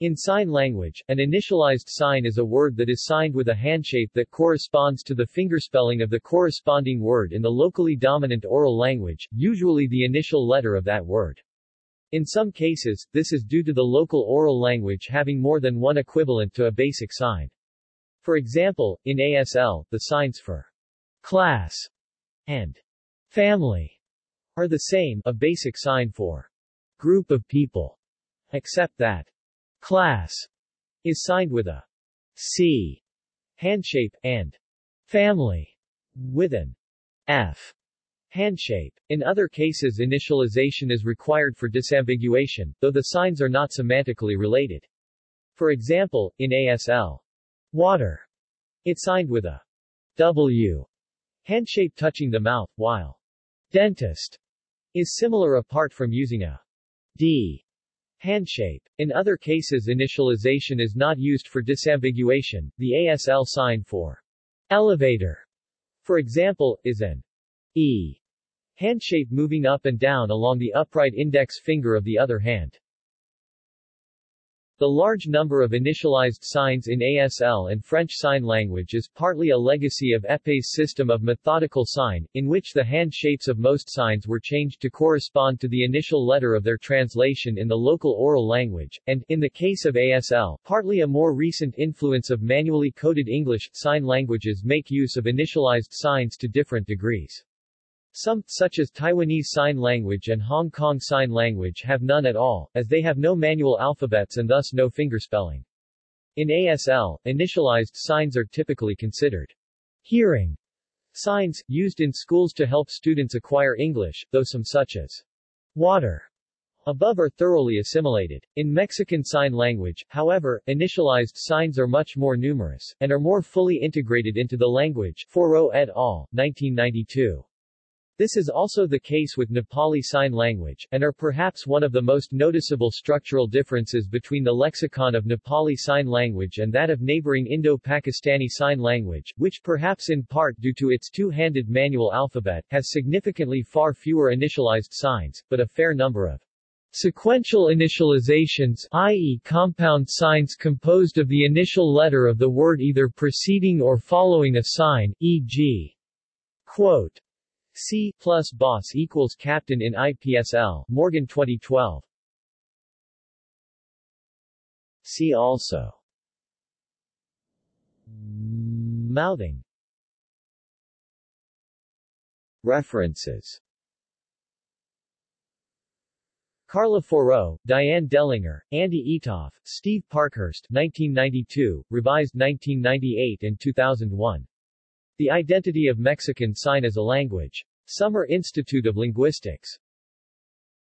In sign language, an initialized sign is a word that is signed with a handshape that corresponds to the fingerspelling of the corresponding word in the locally dominant oral language, usually the initial letter of that word. In some cases, this is due to the local oral language having more than one equivalent to a basic sign. For example, in ASL, the signs for class and family are the same, a basic sign for group of people, except that class is signed with a C handshape, and family with an F handshape. In other cases initialization is required for disambiguation, though the signs are not semantically related. For example, in ASL, water, it's signed with a W handshape touching the mouth, while dentist is similar apart from using a D Handshape. In other cases initialization is not used for disambiguation, the ASL sign for elevator, for example, is an E handshape moving up and down along the upright index finger of the other hand. The large number of initialized signs in ASL and French Sign Language is partly a legacy of Épée's system of methodical sign, in which the hand shapes of most signs were changed to correspond to the initial letter of their translation in the local oral language, and, in the case of ASL, partly a more recent influence of manually coded English. Sign languages make use of initialized signs to different degrees. Some, such as Taiwanese Sign Language and Hong Kong Sign Language have none at all, as they have no manual alphabets and thus no fingerspelling. In ASL, initialized signs are typically considered hearing signs, used in schools to help students acquire English, though some such as water above are thoroughly assimilated. In Mexican Sign Language, however, initialized signs are much more numerous, and are more fully integrated into the language Foro oh et al., 1992. This is also the case with Nepali Sign Language, and are perhaps one of the most noticeable structural differences between the lexicon of Nepali Sign Language and that of neighboring Indo-Pakistani Sign Language, which perhaps in part due to its two-handed manual alphabet, has significantly far fewer initialized signs, but a fair number of Sequential initializations i.e. compound signs composed of the initial letter of the word either preceding or following a sign, e.g. quote, C plus boss equals captain in IPSL, Morgan 2012. See also Mouthing References Carla Faurot, Diane Dellinger, Andy Eatough, Steve Parkhurst 1992, revised 1998 and 2001. The Identity of Mexican Sign as a Language. Summer Institute of Linguistics.